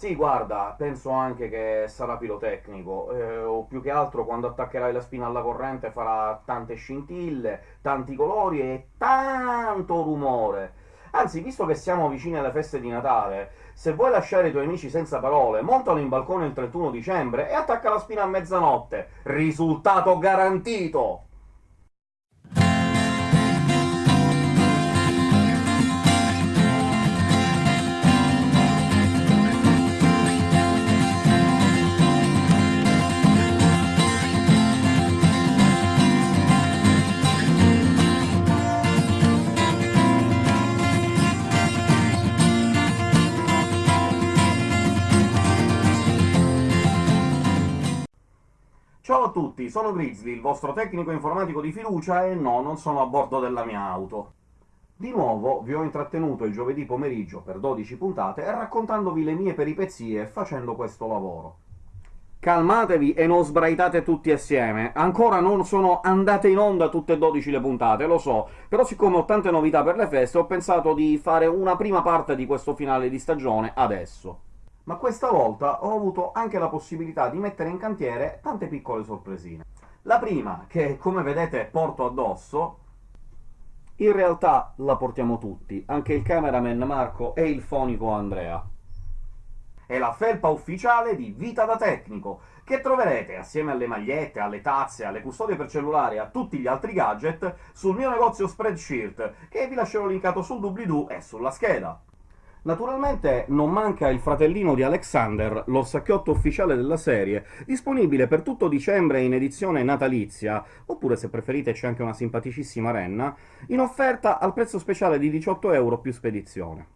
Sì, guarda, penso anche che sarà pirotecnico, eh, o più che altro quando attaccherai la spina alla corrente farà tante scintille, tanti colori e tanto rumore. Anzi, visto che siamo vicini alle feste di Natale, se vuoi lasciare i tuoi amici senza parole, montalo in balcone il 31 dicembre e attacca la spina a mezzanotte. Risultato garantito! Ciao a tutti, sono Grizzly, il vostro tecnico informatico di fiducia, e no, non sono a bordo della mia auto. Di nuovo vi ho intrattenuto il giovedì pomeriggio per 12 puntate, raccontandovi le mie peripezie facendo questo lavoro. Calmatevi e non sbraitate tutti assieme. Ancora non sono andate in onda tutte e 12 le puntate, lo so, però siccome ho tante novità per le feste ho pensato di fare una prima parte di questo finale di stagione adesso ma questa volta ho avuto anche la possibilità di mettere in cantiere tante piccole sorpresine. La prima, che come vedete porto addosso, in realtà la portiamo tutti, anche il cameraman Marco e il fonico Andrea. È la felpa ufficiale di Vita da Tecnico, che troverete, assieme alle magliette, alle tazze, alle custodie per cellulare e a tutti gli altri gadget, sul mio negozio Spreadshirt, che vi lascerò linkato sul doobly-doo e sulla scheda. Naturalmente non manca il fratellino di Alexander, l'orsacchiotto ufficiale della serie, disponibile per tutto dicembre in edizione natalizia, oppure se preferite c'è anche una simpaticissima renna, in offerta al prezzo speciale di 18 euro più spedizione.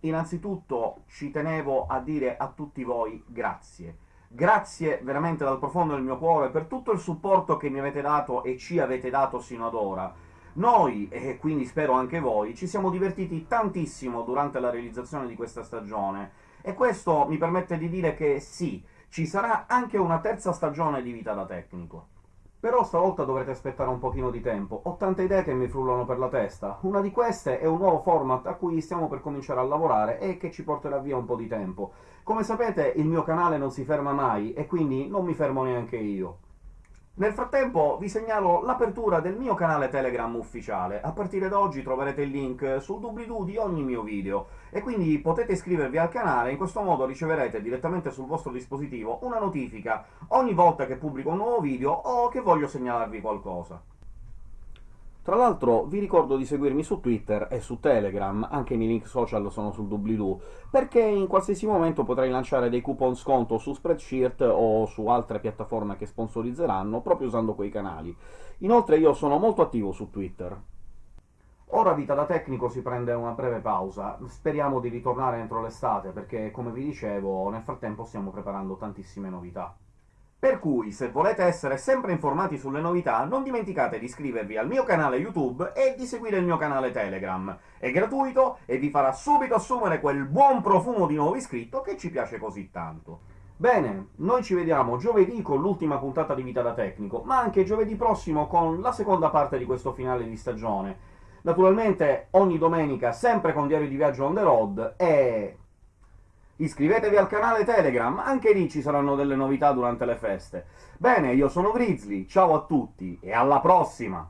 Innanzitutto ci tenevo a dire a tutti voi grazie. Grazie veramente dal profondo del mio cuore per tutto il supporto che mi avete dato e ci avete dato sino ad ora noi, e quindi spero anche voi, ci siamo divertiti tantissimo durante la realizzazione di questa stagione, e questo mi permette di dire che sì, ci sarà anche una terza stagione di Vita da Tecnico. Però stavolta dovrete aspettare un pochino di tempo, ho tante idee che mi frullano per la testa. Una di queste è un nuovo format a cui stiamo per cominciare a lavorare e che ci porterà via un po' di tempo. Come sapete il mio canale non si ferma mai, e quindi non mi fermo neanche io. Nel frattempo vi segnalo l'apertura del mio canale Telegram ufficiale. A partire da oggi troverete il link sul doobly-doo di ogni mio video, e quindi potete iscrivervi al canale, in questo modo riceverete direttamente sul vostro dispositivo una notifica ogni volta che pubblico un nuovo video o che voglio segnalarvi qualcosa. Tra l'altro vi ricordo di seguirmi su Twitter e su Telegram, anche i miei link social sono sul doobly-doo, perché in qualsiasi momento potrei lanciare dei coupon sconto su Spreadshirt o su altre piattaforme che sponsorizzeranno, proprio usando quei canali. Inoltre io sono molto attivo su Twitter. Ora Vita da Tecnico si prende una breve pausa, speriamo di ritornare entro l'estate, perché, come vi dicevo, nel frattempo stiamo preparando tantissime novità. Per cui, se volete essere sempre informati sulle novità, non dimenticate di iscrivervi al mio canale YouTube e di seguire il mio canale Telegram. È gratuito e vi farà subito assumere quel buon profumo di nuovo iscritto che ci piace così tanto. Bene, noi ci vediamo giovedì con l'ultima puntata di Vita da Tecnico, ma anche giovedì prossimo con la seconda parte di questo finale di stagione. Naturalmente ogni domenica sempre con Diario di Viaggio on the road e Iscrivetevi al canale Telegram, anche lì ci saranno delle novità durante le feste. Bene, io sono Grizzly, ciao a tutti e alla prossima!